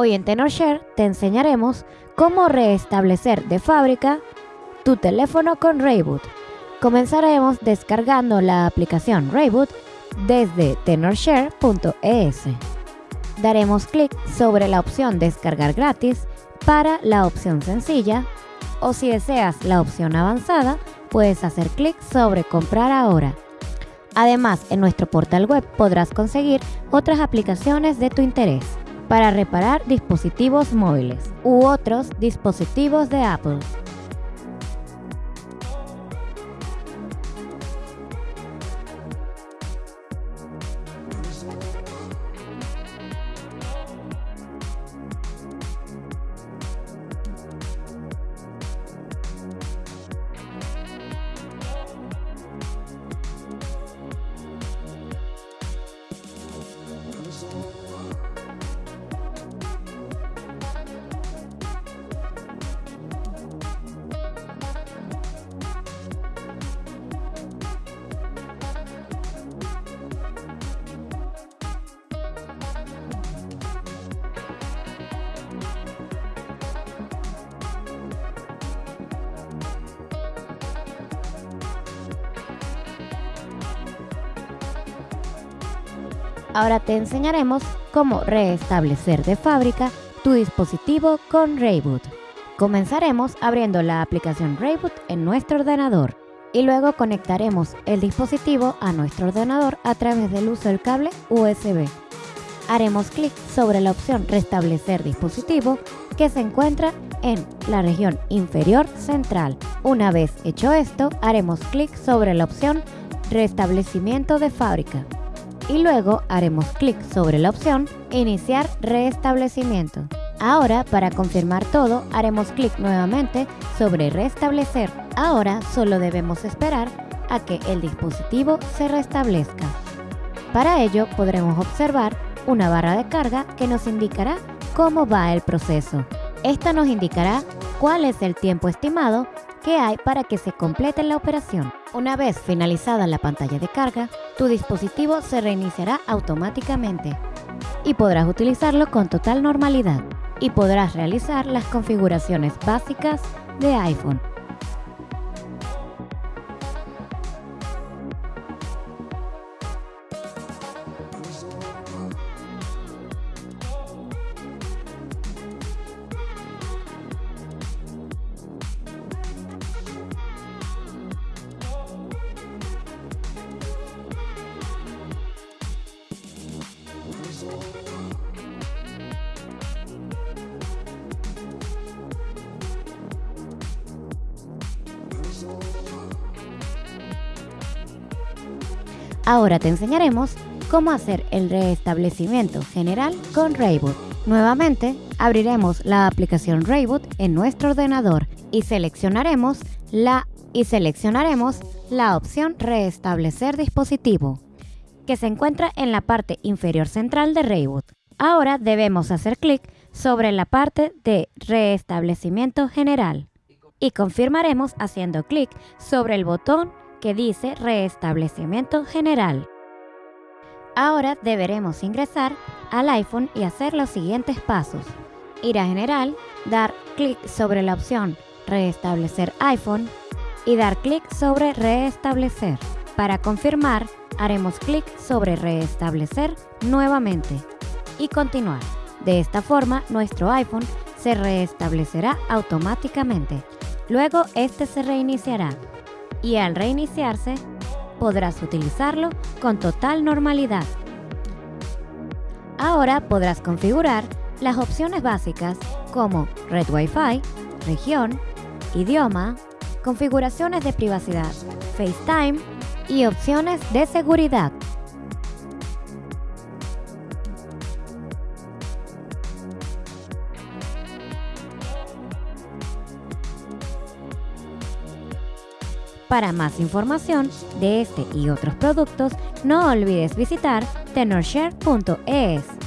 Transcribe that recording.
Hoy en TenorShare te enseñaremos cómo restablecer de fábrica tu teléfono con Rayboot. Comenzaremos descargando la aplicación Rayboot desde tenorshare.es. Daremos clic sobre la opción descargar gratis para la opción sencilla o si deseas la opción avanzada puedes hacer clic sobre comprar ahora. Además, en nuestro portal web podrás conseguir otras aplicaciones de tu interés para reparar dispositivos móviles u otros dispositivos de Apple. Ahora te enseñaremos cómo restablecer de fábrica tu dispositivo con Rayboot. Comenzaremos abriendo la aplicación Rayboot en nuestro ordenador y luego conectaremos el dispositivo a nuestro ordenador a través del uso del cable USB. Haremos clic sobre la opción Restablecer dispositivo que se encuentra en la región inferior central. Una vez hecho esto, haremos clic sobre la opción Restablecimiento de fábrica y luego haremos clic sobre la opción Iniciar restablecimiento. Ahora, para confirmar todo, haremos clic nuevamente sobre Restablecer. Ahora solo debemos esperar a que el dispositivo se restablezca. Para ello podremos observar una barra de carga que nos indicará cómo va el proceso. Esta nos indicará cuál es el tiempo estimado que hay para que se complete la operación. Una vez finalizada la pantalla de carga, tu dispositivo se reiniciará automáticamente y podrás utilizarlo con total normalidad y podrás realizar las configuraciones básicas de iPhone Ahora te enseñaremos cómo hacer el restablecimiento general con Rayboot. Nuevamente, abriremos la aplicación Rayboot en nuestro ordenador y seleccionaremos la y seleccionaremos la opción Restablecer dispositivo, que se encuentra en la parte inferior central de Rayboot. Ahora debemos hacer clic sobre la parte de Restablecimiento general y confirmaremos haciendo clic sobre el botón que dice Restablecimiento General. Ahora deberemos ingresar al iPhone y hacer los siguientes pasos. Ir a General, dar clic sobre la opción Restablecer iPhone y dar clic sobre Restablecer. Para confirmar, haremos clic sobre Restablecer nuevamente y continuar. De esta forma, nuestro iPhone se restablecerá automáticamente. Luego, este se reiniciará y al reiniciarse podrás utilizarlo con total normalidad. Ahora podrás configurar las opciones básicas como Red Wi-Fi, región, idioma, configuraciones de privacidad, FaceTime y opciones de seguridad. Para más información de este y otros productos, no olvides visitar tenorshare.es.